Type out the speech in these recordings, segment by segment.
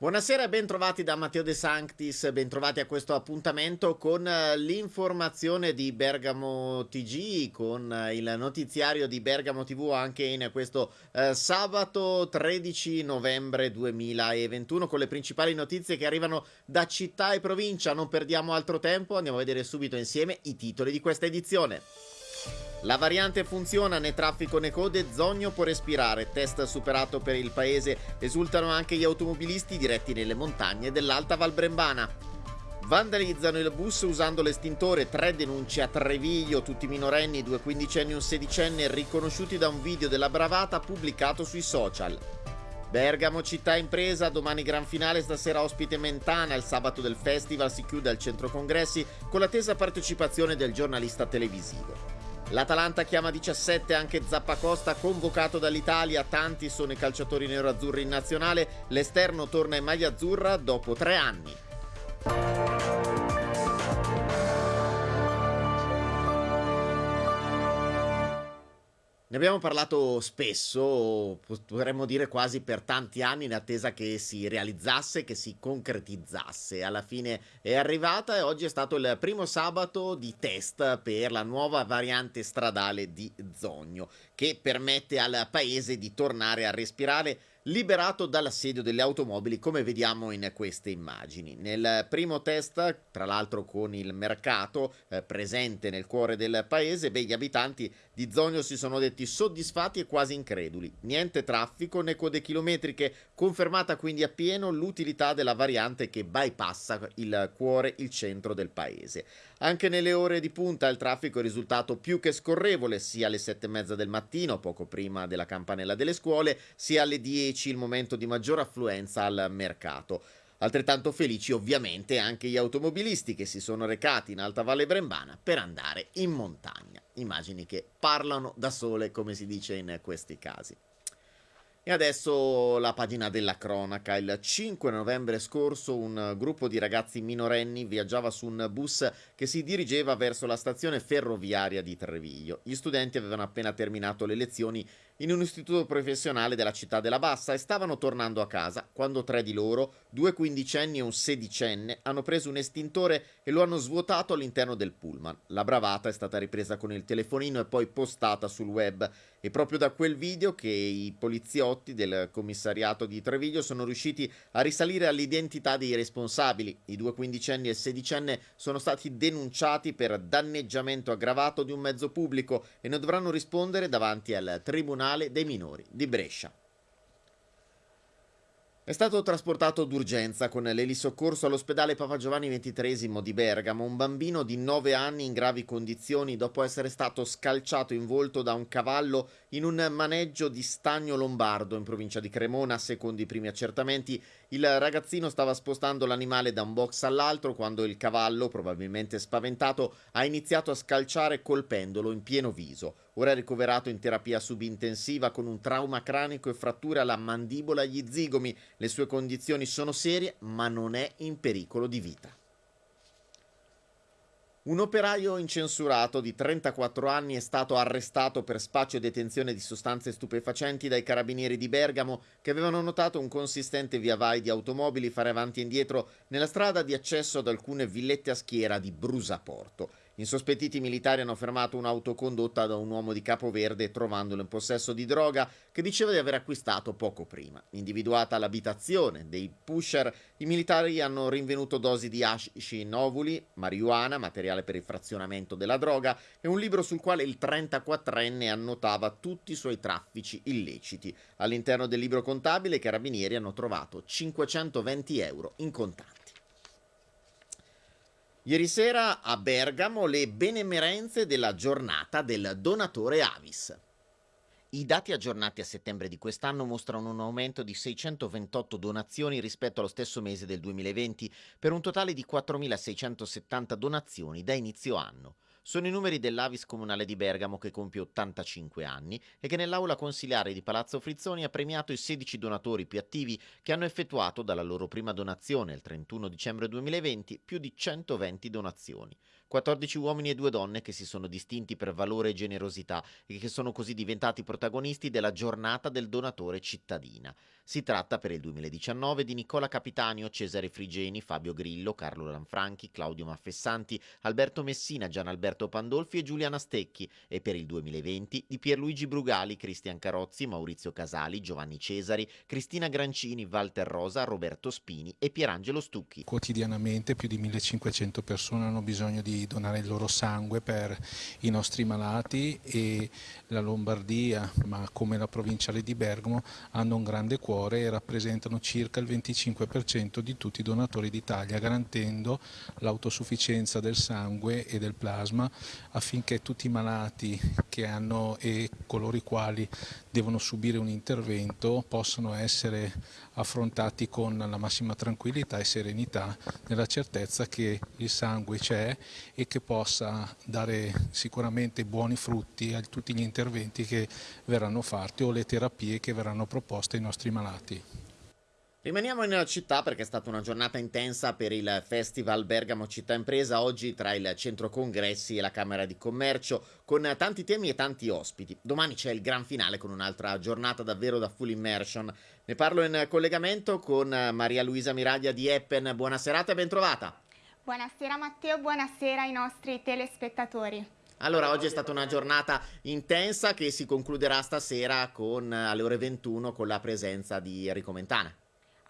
Buonasera e bentrovati da Matteo De Sanctis, bentrovati a questo appuntamento con eh, l'informazione di Bergamo TG, con eh, il notiziario di Bergamo TV anche in questo eh, sabato 13 novembre 2021 con le principali notizie che arrivano da città e provincia. Non perdiamo altro tempo, andiamo a vedere subito insieme i titoli di questa edizione. La variante funziona né traffico né code, Zogno può respirare, test superato per il paese, esultano anche gli automobilisti diretti nelle montagne dell'Alta Val Brembana. Vandalizzano il bus usando l'estintore, tre denunce a Treviglio, tutti minorenni, due quindicenni e un sedicenne, riconosciuti da un video della bravata pubblicato sui social. Bergamo città impresa, domani gran finale, stasera ospite Mentana, il sabato del festival si chiude al centro congressi con l'attesa partecipazione del giornalista televisivo. L'Atalanta chiama 17 anche Zappacosta convocato dall'Italia, tanti sono i calciatori nero-azzurri in nazionale, l'esterno torna in maglia azzurra dopo tre anni. Ne abbiamo parlato spesso, potremmo dire quasi per tanti anni, in attesa che si realizzasse, che si concretizzasse. Alla fine è arrivata e oggi è stato il primo sabato di test per la nuova variante stradale di Zogno, che permette al paese di tornare a respirare liberato dall'assedio delle automobili come vediamo in queste immagini. Nel primo test, tra l'altro con il mercato eh, presente nel cuore del paese, beh, gli abitanti di Zogno si sono detti soddisfatti e quasi increduli. Niente traffico né code chilometriche, confermata quindi appieno l'utilità della variante che bypassa il cuore, il centro del paese. Anche nelle ore di punta il traffico è risultato più che scorrevole, sia alle sette e mezza del mattino, poco prima della campanella delle scuole, sia alle 10, il momento di maggior affluenza al mercato. Altrettanto felici ovviamente anche gli automobilisti che si sono recati in Alta Valle Brembana per andare in montagna. Immagini che parlano da sole, come si dice in questi casi. E adesso la pagina della cronaca. Il 5 novembre scorso un gruppo di ragazzi minorenni viaggiava su un bus che si dirigeva verso la stazione ferroviaria di Treviglio. Gli studenti avevano appena terminato le lezioni in un istituto professionale della città della Bassa e stavano tornando a casa quando tre di loro, due quindicenni e un sedicenne, hanno preso un estintore e lo hanno svuotato all'interno del pullman. La bravata è stata ripresa con il telefonino e poi postata sul web. E proprio da quel video che i poliziotti del commissariato di Treviglio sono riusciti a risalire all'identità dei responsabili. I due quindicenni e il sedicenne sono stati denunciati per danneggiamento aggravato di un mezzo pubblico e ne dovranno rispondere davanti al Tribunale dei minori di Brescia. È stato trasportato d'urgenza con l'elisoccorso all'ospedale Papa Giovanni XXIII di Bergamo un bambino di 9 anni in gravi condizioni dopo essere stato scalciato in volto da un cavallo in un maneggio di Stagno Lombardo in provincia di Cremona. Secondo i primi accertamenti, il ragazzino stava spostando l'animale da un box all'altro quando il cavallo, probabilmente spaventato, ha iniziato a scalciare colpendolo in pieno viso. Ora è ricoverato in terapia subintensiva con un trauma cranico e fratture alla mandibola e agli zigomi. Le sue condizioni sono serie, ma non è in pericolo di vita. Un operaio incensurato di 34 anni è stato arrestato per spaccio e detenzione di sostanze stupefacenti dai carabinieri di Bergamo che avevano notato un consistente via vai di automobili fare avanti e indietro nella strada di accesso ad alcune villette a schiera di Brusaporto. Insospettiti militari hanno fermato un'auto condotta da un uomo di Capoverde trovandolo in possesso di droga che diceva di aver acquistato poco prima. Individuata l'abitazione dei pusher, i militari hanno rinvenuto dosi di hashish in ovuli, marijuana, materiale per il frazionamento della droga e un libro sul quale il 34enne annotava tutti i suoi traffici illeciti. All'interno del libro contabile i carabinieri hanno trovato 520 euro in contanti. Ieri sera a Bergamo le benemerenze della giornata del donatore Avis. I dati aggiornati a settembre di quest'anno mostrano un aumento di 628 donazioni rispetto allo stesso mese del 2020, per un totale di 4.670 donazioni da inizio anno. Sono i numeri dell'Avis Comunale di Bergamo che compie 85 anni e che nell'aula consiliare di Palazzo Frizzoni ha premiato i 16 donatori più attivi che hanno effettuato dalla loro prima donazione il 31 dicembre 2020 più di 120 donazioni. 14 uomini e due donne che si sono distinti per valore e generosità e che sono così diventati protagonisti della giornata del donatore cittadina. Si tratta per il 2019 di Nicola Capitanio, Cesare Frigeni, Fabio Grillo, Carlo Lanfranchi, Claudio Maffessanti, Alberto Messina, Gian Alberto Pandolfi e Giuliana Stecchi e per il 2020 di Pierluigi Brugali, Cristian Carozzi, Maurizio Casali, Giovanni Cesari, Cristina Grancini, Walter Rosa, Roberto Spini e Pierangelo Stucchi. Quotidianamente più di 1500 persone hanno bisogno di donare il loro sangue per i nostri malati e la Lombardia, ma come la provinciale di Bergamo, hanno un grande cuore e rappresentano circa il 25% di tutti i donatori d'Italia, garantendo l'autosufficienza del sangue e del plasma affinché tutti i malati che hanno e coloro i quali devono subire un intervento possano essere affrontati con la massima tranquillità e serenità nella certezza che il sangue c'è e che possa dare sicuramente buoni frutti a tutti gli interventi che verranno fatti o le terapie che verranno proposte ai nostri malati. Rimaniamo in città perché è stata una giornata intensa per il Festival Bergamo Città Impresa, oggi tra il Centro Congressi e la Camera di Commercio, con tanti temi e tanti ospiti. Domani c'è il gran finale con un'altra giornata davvero da full immersion. Ne parlo in collegamento con Maria Luisa Miraglia di Eppen. Buona serata e ben trovata. Buonasera Matteo, buonasera ai nostri telespettatori. Allora, oggi è stata una giornata intensa che si concluderà stasera con, alle ore 21 con la presenza di Enrico Mentana.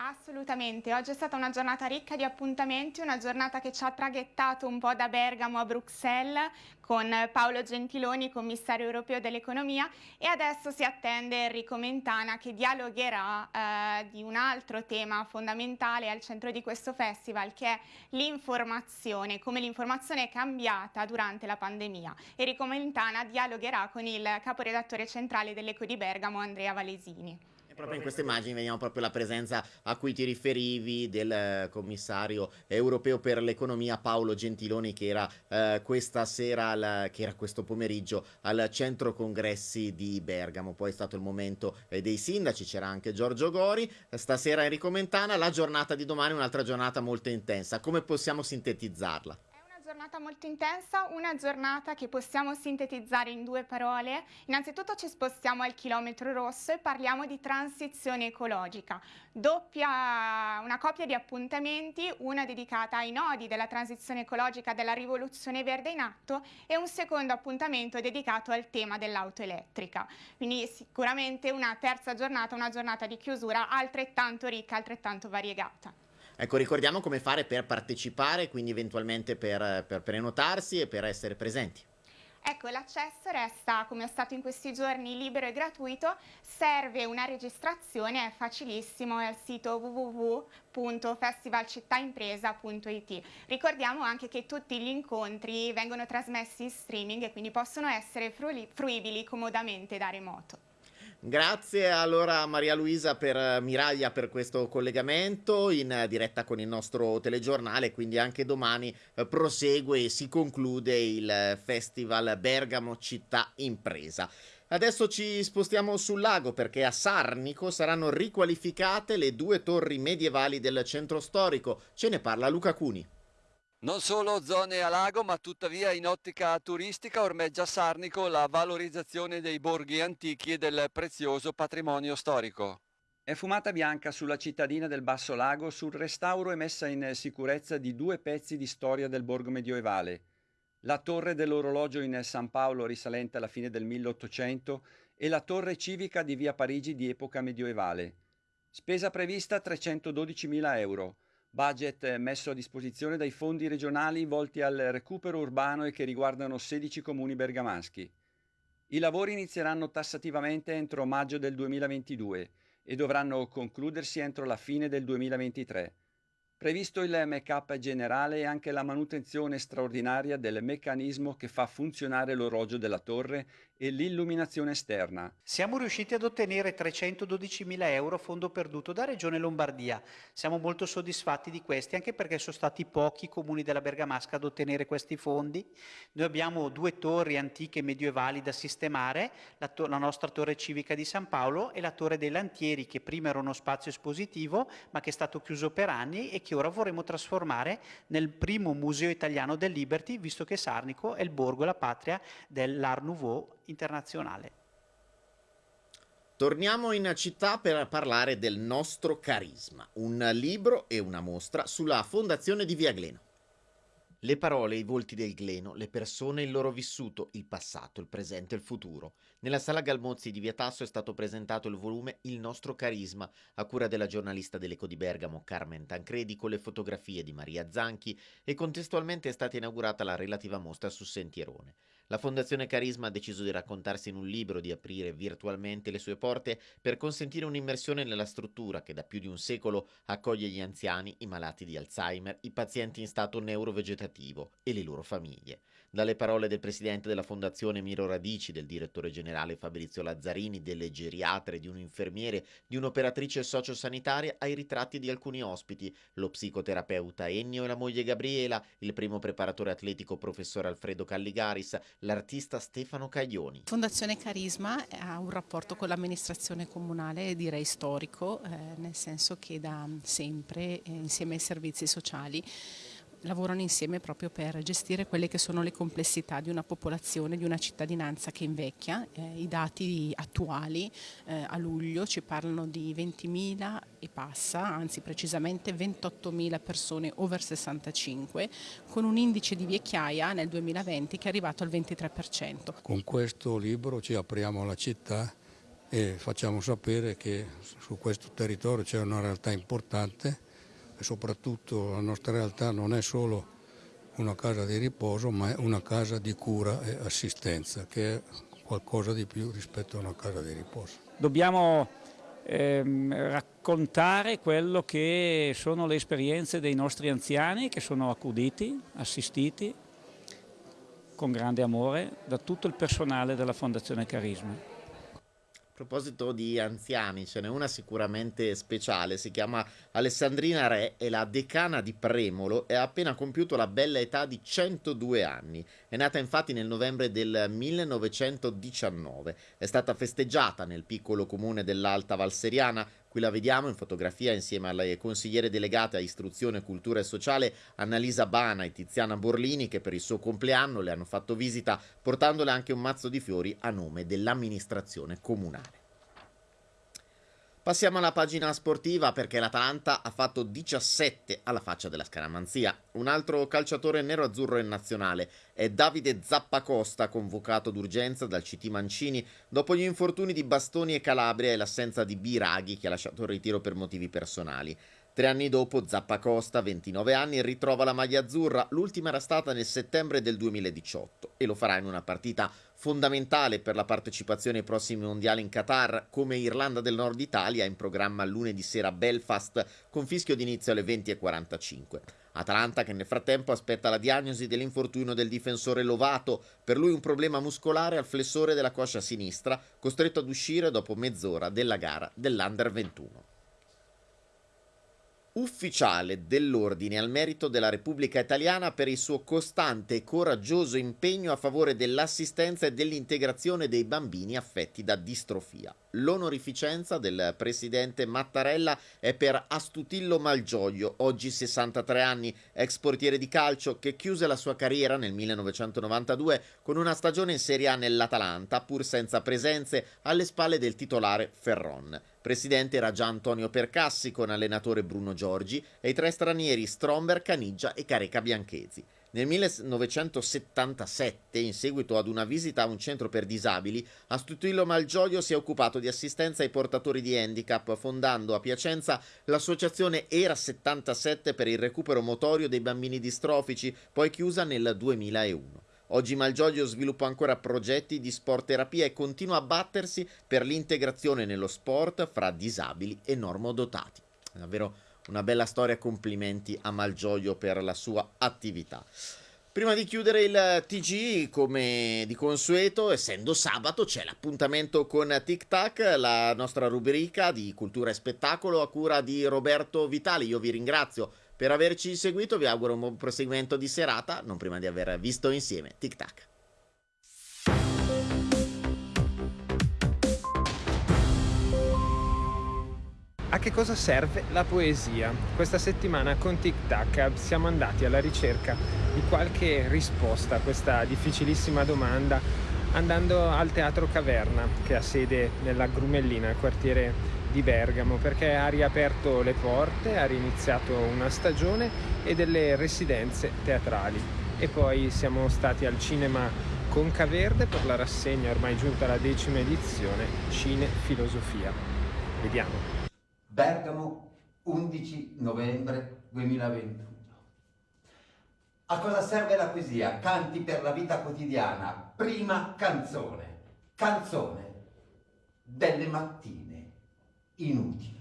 Assolutamente, oggi è stata una giornata ricca di appuntamenti, una giornata che ci ha traghettato un po' da Bergamo a Bruxelles con Paolo Gentiloni, commissario europeo dell'economia e adesso si attende Enrico Mentana che dialogherà eh, di un altro tema fondamentale al centro di questo festival che è l'informazione, come l'informazione è cambiata durante la pandemia. Enrico Mentana dialogherà con il caporedattore centrale dell'Eco di Bergamo Andrea Valesini proprio in queste immagini vediamo proprio la presenza a cui ti riferivi del eh, commissario europeo per l'economia Paolo Gentiloni che era eh, questa sera, al, che era questo pomeriggio al centro congressi di Bergamo. Poi è stato il momento eh, dei sindaci, c'era anche Giorgio Gori, stasera Enrico Mentana, la giornata di domani è un'altra giornata molto intensa. Come possiamo sintetizzarla? Giornata molto intensa, una giornata che possiamo sintetizzare in due parole. Innanzitutto ci spostiamo al chilometro rosso e parliamo di transizione ecologica. Doppia, una coppia di appuntamenti, una dedicata ai nodi della transizione ecologica della rivoluzione verde in atto e un secondo appuntamento dedicato al tema dell'auto elettrica. Quindi sicuramente una terza giornata, una giornata di chiusura altrettanto ricca, altrettanto variegata. Ecco, ricordiamo come fare per partecipare, quindi eventualmente per, per prenotarsi e per essere presenti. Ecco, l'accesso resta, come è stato in questi giorni, libero e gratuito, serve una registrazione, è facilissimo, è al sito www.festivalcittaimpresa.it. Ricordiamo anche che tutti gli incontri vengono trasmessi in streaming e quindi possono essere fruibili comodamente da remoto. Grazie allora a Maria Luisa per eh, Miraglia per questo collegamento in diretta con il nostro telegiornale, quindi anche domani eh, prosegue e si conclude il Festival Bergamo Città Impresa. Adesso ci spostiamo sul lago perché a Sarnico saranno riqualificate le due torri medievali del centro storico. Ce ne parla Luca Cuni. Non solo zone a lago, ma tuttavia in ottica turistica ormeggia Sarnico la valorizzazione dei borghi antichi e del prezioso patrimonio storico. È fumata bianca sulla cittadina del Basso Lago sul restauro e messa in sicurezza di due pezzi di storia del borgo medioevale. La torre dell'orologio in San Paolo risalente alla fine del 1800 e la torre civica di via Parigi di epoca medioevale. Spesa prevista 312.000 euro budget messo a disposizione dai fondi regionali volti al recupero urbano e che riguardano 16 comuni bergamaschi. I lavori inizieranno tassativamente entro maggio del 2022 e dovranno concludersi entro la fine del 2023. Previsto il make-up generale e anche la manutenzione straordinaria del meccanismo che fa funzionare l'orologio della torre e l'illuminazione esterna. Siamo riusciti ad ottenere 312.000 euro fondo perduto da Regione Lombardia. Siamo molto soddisfatti di questi, anche perché sono stati pochi i comuni della Bergamasca ad ottenere questi fondi. Noi abbiamo due torri antiche medievali da sistemare, la, la nostra torre civica di San Paolo e la torre dei Lantieri, che prima era uno spazio espositivo, ma che è stato chiuso per anni e che che ora vorremmo trasformare nel primo museo italiano del Liberty, visto che Sarnico è il borgo, la patria dell'Art Nouveau internazionale. Torniamo in città per parlare del nostro carisma, un libro e una mostra sulla fondazione di Via Gleno. Le parole, i volti del Gleno, le persone, il loro vissuto, il passato, il presente e il futuro. Nella sala Galmozzi di Via Tasso è stato presentato il volume Il nostro carisma, a cura della giornalista dell'Eco di Bergamo Carmen Tancredi con le fotografie di Maria Zanchi e contestualmente è stata inaugurata la relativa mostra su Sentierone. La Fondazione Carisma ha deciso di raccontarsi in un libro, di aprire virtualmente le sue porte per consentire un'immersione nella struttura che da più di un secolo accoglie gli anziani, i malati di Alzheimer, i pazienti in stato neurovegetativo e le loro famiglie. Dalle parole del presidente della Fondazione Miro Radici, del direttore generale Fabrizio Lazzarini, delle geriatre, di un infermiere, di un'operatrice sociosanitaria, ai ritratti di alcuni ospiti, lo psicoterapeuta Ennio e la moglie Gabriela, il primo preparatore atletico professor Alfredo Calligaris, l'artista Stefano Caglioni. Fondazione Carisma ha un rapporto con l'amministrazione comunale, direi storico, eh, nel senso che da sempre, eh, insieme ai servizi sociali, lavorano insieme proprio per gestire quelle che sono le complessità di una popolazione, di una cittadinanza che invecchia. Eh, I dati attuali eh, a luglio ci parlano di 20.000 e passa, anzi precisamente 28.000 persone over 65, con un indice di vecchiaia nel 2020 che è arrivato al 23%. Con questo libro ci apriamo alla città e facciamo sapere che su questo territorio c'è una realtà importante e soprattutto la nostra realtà non è solo una casa di riposo ma è una casa di cura e assistenza che è qualcosa di più rispetto a una casa di riposo. Dobbiamo ehm, raccontare quello che sono le esperienze dei nostri anziani che sono accuditi, assistiti con grande amore da tutto il personale della Fondazione Carisma proposito di anziani, ce n'è una sicuramente speciale, si chiama Alessandrina Re, è la decana di Premolo e ha appena compiuto la bella età di 102 anni. È nata infatti nel novembre del 1919, è stata festeggiata nel piccolo comune dell'Alta Valseriana Qui la vediamo in fotografia insieme alle consigliere delegate a istruzione, cultura e sociale Annalisa Bana e Tiziana Borlini che per il suo compleanno le hanno fatto visita portandole anche un mazzo di fiori a nome dell'amministrazione comunale. Passiamo alla pagina sportiva perché l'Atalanta ha fatto 17 alla faccia della scaramanzia. Un altro calciatore nero-azzurro in nazionale è Davide Zappacosta, convocato d'urgenza dal CT Mancini dopo gli infortuni di Bastoni e Calabria e l'assenza di Biraghi che ha lasciato il ritiro per motivi personali. Tre anni dopo, Zappacosta, 29 anni, ritrova la maglia azzurra, l'ultima era stata nel settembre del 2018 e lo farà in una partita fondamentale per la partecipazione ai prossimi mondiali in Qatar, come Irlanda del Nord Italia in programma lunedì sera a Belfast con fischio d'inizio alle 20.45. Atalanta che nel frattempo aspetta la diagnosi dell'infortunio del difensore Lovato, per lui un problema muscolare al flessore della coscia sinistra, costretto ad uscire dopo mezz'ora della gara dell'Under 21 ufficiale dell'Ordine al merito della Repubblica Italiana per il suo costante e coraggioso impegno a favore dell'assistenza e dell'integrazione dei bambini affetti da distrofia. L'onorificenza del presidente Mattarella è per Astutillo Malgioglio, oggi 63 anni, ex portiere di calcio che chiuse la sua carriera nel 1992 con una stagione in Serie A nell'Atalanta, pur senza presenze alle spalle del titolare Ferron. Presidente era già Antonio Percassi con allenatore Bruno Giorgi e i tre stranieri Stromberg, Caniggia e Careca Bianchesi. Nel 1977, in seguito ad una visita a un centro per disabili, Astutillo Malgioglio si è occupato di assistenza ai portatori di handicap, fondando a Piacenza l'associazione Era 77 per il recupero motorio dei bambini distrofici, poi chiusa nel 2001. Oggi Malgioglio sviluppa ancora progetti di sport terapia e continua a battersi per l'integrazione nello sport fra disabili e normodotati. Davvero una bella storia, complimenti a Malgioglio per la sua attività. Prima di chiudere il TG, come di consueto, essendo sabato, c'è l'appuntamento con Tic Tac, la nostra rubrica di cultura e spettacolo a cura di Roberto Vitali. Io vi ringrazio per averci seguito, vi auguro un buon proseguimento di serata, non prima di aver visto insieme Tic Tac. A che cosa serve la poesia? Questa settimana con Tic Tac siamo andati alla ricerca di qualche risposta a questa difficilissima domanda andando al Teatro Caverna che ha sede nella Grumellina, quartiere di Bergamo, perché ha riaperto le porte, ha riniziato una stagione e delle residenze teatrali. E poi siamo stati al cinema Conca Verde per la rassegna ormai giunta alla decima edizione Cine Filosofia. Vediamo. Bergamo, 11 novembre 2021. A cosa serve la poesia? Canti per la vita quotidiana. Prima canzone. Canzone delle mattine inutili.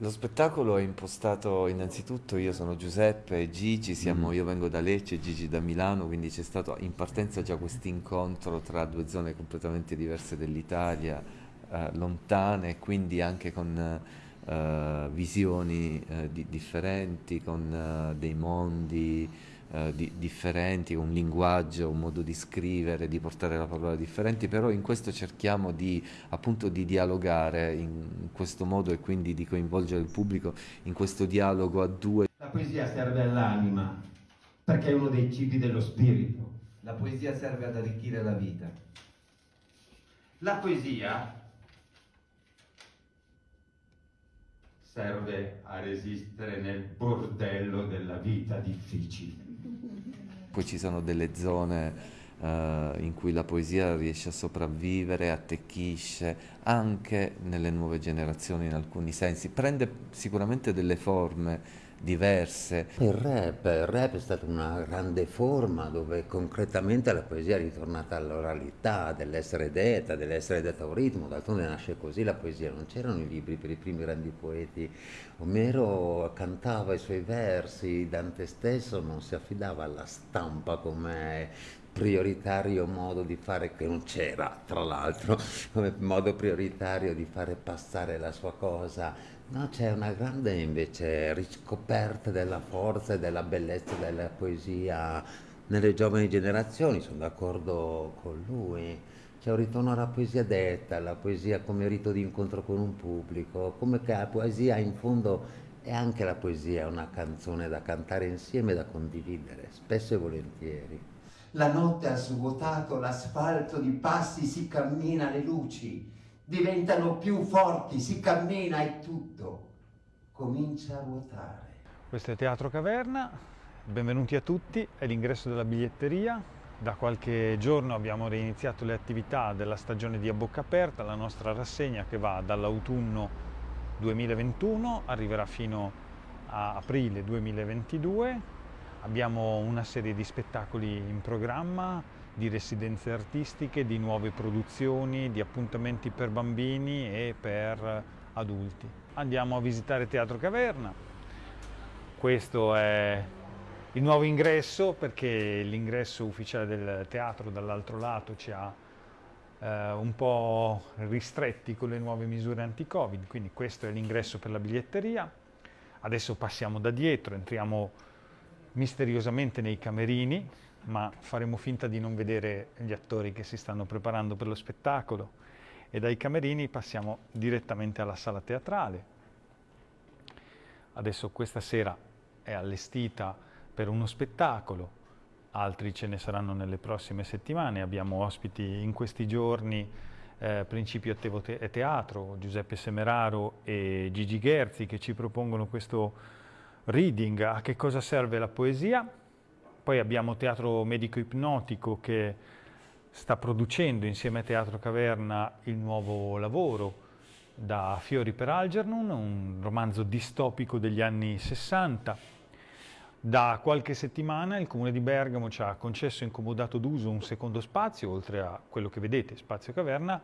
Lo spettacolo è impostato innanzitutto, io sono Giuseppe e Gigi, siamo, mm. io vengo da Lecce e Gigi da Milano, quindi c'è stato in partenza già questo incontro tra due zone completamente diverse dell'Italia, eh, lontane, quindi anche con uh, visioni uh, di, differenti, con uh, dei mondi di, differenti, un linguaggio, un modo di scrivere, di portare la parola differenti, però in questo cerchiamo di, appunto, di dialogare in questo modo e quindi di coinvolgere il pubblico in questo dialogo a due. La poesia serve all'anima perché è uno dei cibi dello spirito. La poesia serve ad arricchire la vita. La poesia serve a resistere nel bordello della vita difficile. Poi ci sono delle zone uh, in cui la poesia riesce a sopravvivere, attecchisce, anche nelle nuove generazioni in alcuni sensi, prende sicuramente delle forme diverse. Il rap, il rap è stata una grande forma dove concretamente la poesia è ritornata all'oralità, dell'essere detta, dell'essere detta a un ritmo, d'altronde nasce così la poesia, non c'erano i libri per i primi grandi poeti, Omero cantava i suoi versi, Dante stesso non si affidava alla stampa come prioritario modo di fare, che non c'era tra l'altro, come modo prioritario di fare passare la sua cosa No, c'è una grande invece riscoperta della forza e della bellezza della poesia nelle giovani generazioni, sono d'accordo con lui. C'è un ritorno alla poesia detta, alla poesia come rito di incontro con un pubblico, come che la poesia in fondo è anche la poesia, una canzone da cantare insieme, da condividere, spesso e volentieri. La notte ha svuotato l'asfalto di passi, si cammina le luci diventano più forti, si cammina e tutto comincia a ruotare. Questo è Teatro Caverna, benvenuti a tutti, è l'ingresso della biglietteria. Da qualche giorno abbiamo reiniziato le attività della stagione di A Bocca Aperta, la nostra rassegna che va dall'autunno 2021, arriverà fino a aprile 2022. Abbiamo una serie di spettacoli in programma, di residenze artistiche, di nuove produzioni, di appuntamenti per bambini e per adulti. Andiamo a visitare Teatro Caverna. Questo è il nuovo ingresso perché l'ingresso ufficiale del teatro dall'altro lato ci ha eh, un po' ristretti con le nuove misure anti-Covid, quindi questo è l'ingresso per la biglietteria. Adesso passiamo da dietro, entriamo misteriosamente nei camerini, ma faremo finta di non vedere gli attori che si stanno preparando per lo spettacolo. E dai camerini passiamo direttamente alla sala teatrale. Adesso questa sera è allestita per uno spettacolo, altri ce ne saranno nelle prossime settimane, abbiamo ospiti in questi giorni eh, Principio Attevo te Teatro, Giuseppe Semeraro e Gigi Gherzi che ci propongono questo reading. A che cosa serve la poesia poi abbiamo Teatro Medico Ipnotico che sta producendo insieme a Teatro Caverna il nuovo lavoro da Fiori per Algernon, un romanzo distopico degli anni 60. Da qualche settimana il Comune di Bergamo ci ha concesso in comodato d'uso un secondo spazio, oltre a quello che vedete, Spazio Caverna.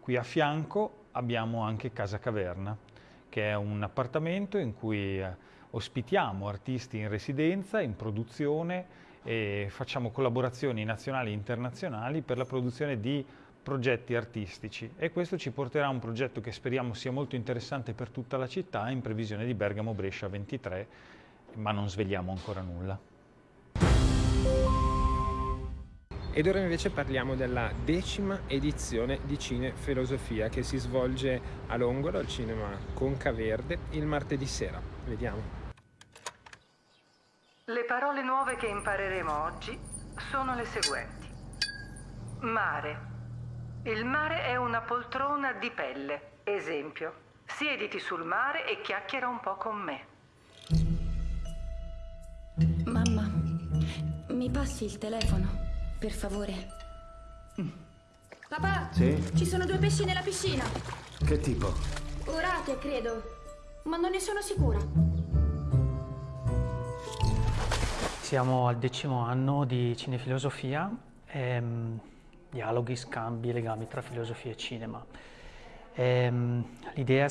Qui a fianco abbiamo anche Casa Caverna, che è un appartamento in cui eh, ospitiamo artisti in residenza, in produzione e facciamo collaborazioni nazionali e internazionali per la produzione di progetti artistici e questo ci porterà a un progetto che speriamo sia molto interessante per tutta la città in previsione di Bergamo Brescia 23, ma non svegliamo ancora nulla. Ed ora invece parliamo della decima edizione di Cine Filosofia che si svolge a Longolo al cinema Conca Verde il martedì sera. Vediamo. Le parole nuove che impareremo oggi sono le seguenti. Mare. Il mare è una poltrona di pelle. Esempio. Siediti sul mare e chiacchiera un po' con me. Mamma, mi passi il telefono? Per favore. Papà, Sì? ci sono due pesci nella piscina. Che tipo? Orate, credo. Ma non ne sono sicura. Siamo al decimo anno di cinefilosofia, ehm, dialoghi, scambi, legami tra filosofia e cinema. Ehm, l'idea è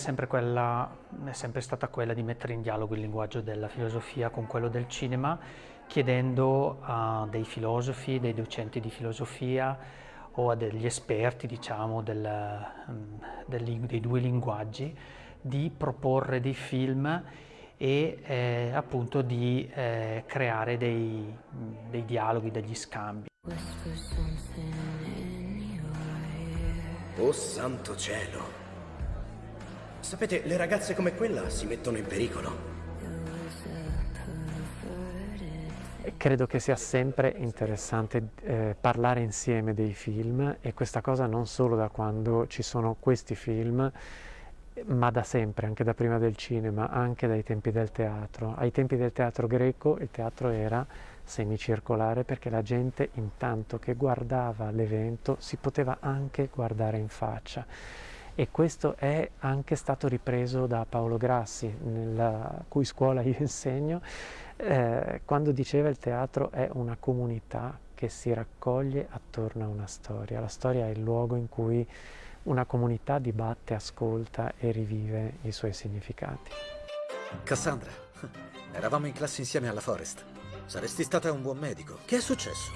è sempre stata quella di mettere in dialogo il linguaggio della filosofia con quello del cinema chiedendo a dei filosofi, dei docenti di filosofia o a degli esperti diciamo, del, mm, del, dei due linguaggi di proporre dei film e eh, appunto di eh, creare dei, dei dialoghi, degli scambi. Oh santo cielo! Sapete, le ragazze come quella si mettono in pericolo. Credo che sia sempre interessante eh, parlare insieme dei film e questa cosa non solo da quando ci sono questi film, ma da sempre, anche da prima del cinema, anche dai tempi del teatro. Ai tempi del teatro greco il teatro era semicircolare perché la gente intanto che guardava l'evento si poteva anche guardare in faccia e questo è anche stato ripreso da Paolo Grassi, nella cui scuola io insegno, eh, quando diceva il teatro è una comunità che si raccoglie attorno a una storia. La storia è il luogo in cui una comunità dibatte, ascolta e rivive i suoi significati. Cassandra, eravamo in classe insieme alla Forest. Saresti stata un buon medico. Che è successo?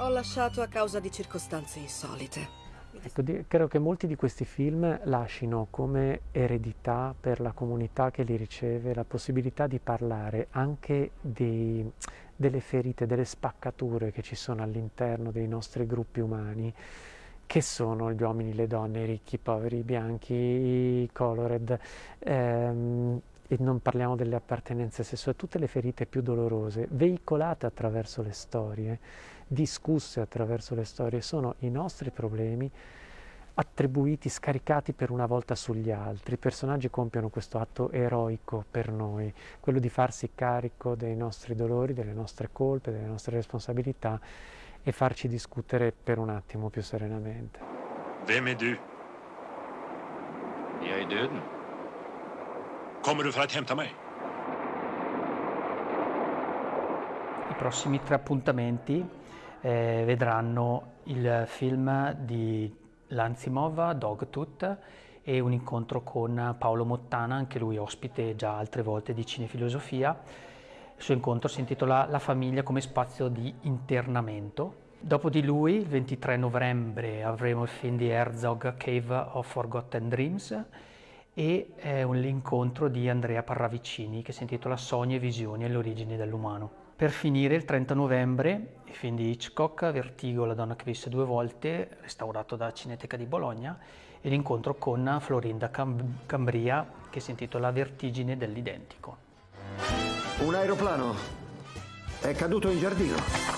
Ho lasciato a causa di circostanze insolite. Ecco, credo che molti di questi film lasciano come eredità per la comunità che li riceve la possibilità di parlare anche dei, delle ferite, delle spaccature che ci sono all'interno dei nostri gruppi umani, che sono gli uomini, le donne, i ricchi, i poveri, i bianchi, i colored, ehm, e non parliamo delle appartenenze sessuali, tutte le ferite più dolorose, veicolate attraverso le storie discusse attraverso le storie, sono i nostri problemi attribuiti, scaricati per una volta sugli altri. I personaggi compiono questo atto eroico per noi, quello di farsi carico dei nostri dolori, delle nostre colpe, delle nostre responsabilità e farci discutere per un attimo più serenamente. Vem är du? Jag är döden. Kommer du för att hämta mig? I prossimi tre appuntamenti eh, vedranno il film di Lanzimov, Dogtooth, e un incontro con Paolo Mottana, anche lui ospite già altre volte di Cinefilosofia. Il suo incontro si intitola La famiglia come spazio di internamento. Dopo di lui, il 23 novembre, avremo il film di Herzog Cave of Forgotten Dreams e eh, un incontro di Andrea Parravicini che si intitola Sogni e visioni alle origini dell'umano. Per finire, il 30 novembre, il film di Hitchcock, Vertigo, la donna che visse due volte, restaurato da Cineteca di Bologna, e l'incontro con Florinda Cambria, che si intitola Vertigine dell'identico. Un aeroplano è caduto in giardino.